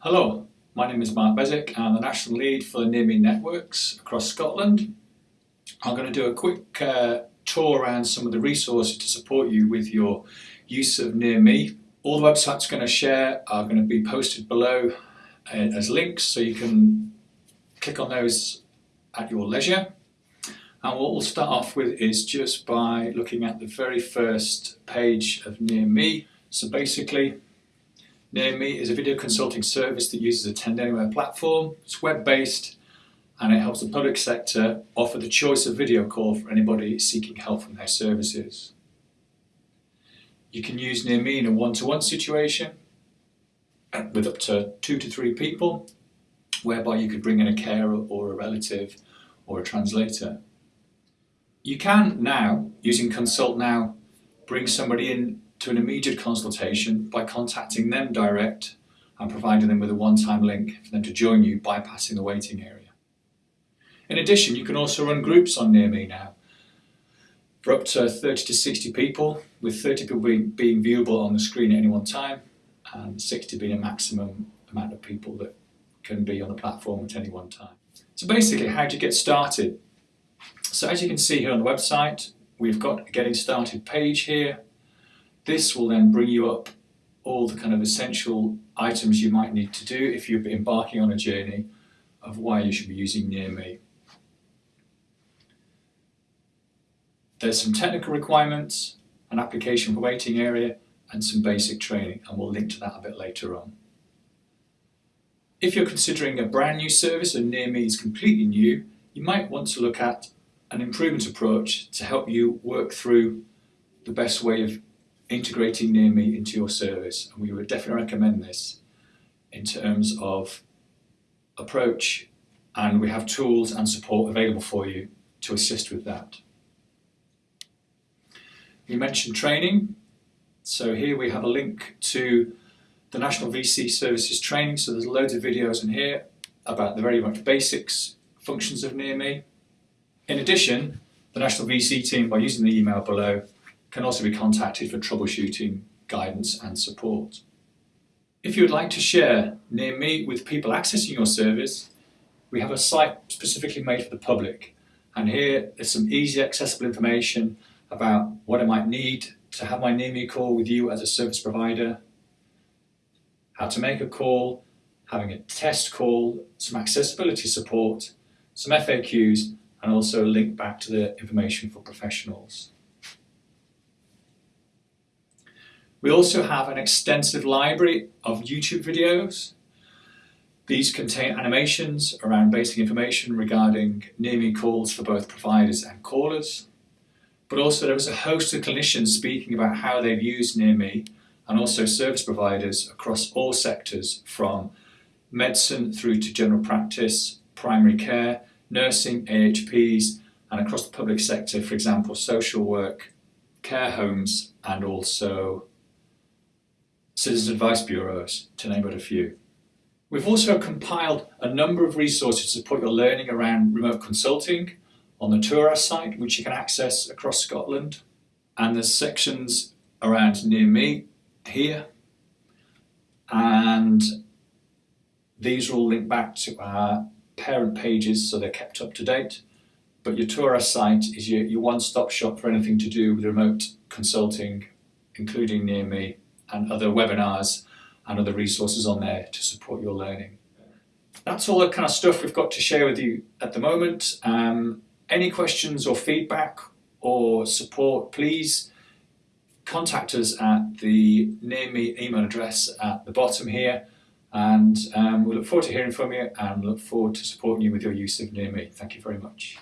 Hello, my name is Mark Beswick. I'm the National Lead for Near Me Networks across Scotland. I'm going to do a quick uh, tour around some of the resources to support you with your use of Near Me. All the websites I'm going to share are going to be posted below uh, as links so you can click on those at your leisure. And what we'll start off with is just by looking at the very first page of Near Me. So basically Near Me is a video consulting service that uses a Attend Anywhere platform. It's web-based and it helps the public sector offer the choice of video call for anybody seeking help from their services. You can use Near Me in a one-to-one -one situation uh, with up to two to three people, whereby you could bring in a carer or a relative or a translator. You can now, using Consult Now, bring somebody in to an immediate consultation by contacting them direct and providing them with a one-time link for them to join you bypassing the waiting area. In addition, you can also run groups on Near Me now for up to 30 to 60 people, with 30 people being, being viewable on the screen at any one time and 60 being a maximum amount of people that can be on the platform at any one time. So basically, how do you get started? So as you can see here on the website, we've got a getting started page here this will then bring you up all the kind of essential items you might need to do if you're embarking on a journey of why you should be using Near Me. There's some technical requirements, an application for waiting area and some basic training and we'll link to that a bit later on. If you're considering a brand new service and Near Me is completely new, you might want to look at an improvement approach to help you work through the best way of integrating Near Me into your service. And we would definitely recommend this in terms of approach and we have tools and support available for you to assist with that. We mentioned training. So here we have a link to the National VC Services training. So there's loads of videos in here about the very much basics functions of Near Me. In addition, the National VC team, by using the email below, can also be contacted for troubleshooting, guidance and support. If you would like to share Near Me with people accessing your service, we have a site specifically made for the public. And here is some easy accessible information about what I might need to have my Near Me call with you as a service provider, how to make a call, having a test call, some accessibility support, some FAQs, and also a link back to the information for professionals. We also have an extensive library of YouTube videos. These contain animations around basic information regarding near me calls for both providers and callers. But also there is a host of clinicians speaking about how they've used near me and also service providers across all sectors from medicine through to general practice, primary care, nursing, AHPs and across the public sector, for example, social work, care homes and also citizen advice bureaus, to name but a few. We've also compiled a number of resources to support your learning around remote consulting on the Turas site, which you can access across Scotland. And there's sections around Near Me here. And these are all linked back to our parent pages, so they're kept up to date. But your Turas site is your, your one-stop shop for anything to do with remote consulting, including Near Me and other webinars and other resources on there to support your learning. That's all the kind of stuff we've got to share with you at the moment. Um, any questions or feedback or support, please contact us at the Near Me email address at the bottom here and um, we look forward to hearing from you and look forward to supporting you with your use of Near Me. Thank you very much.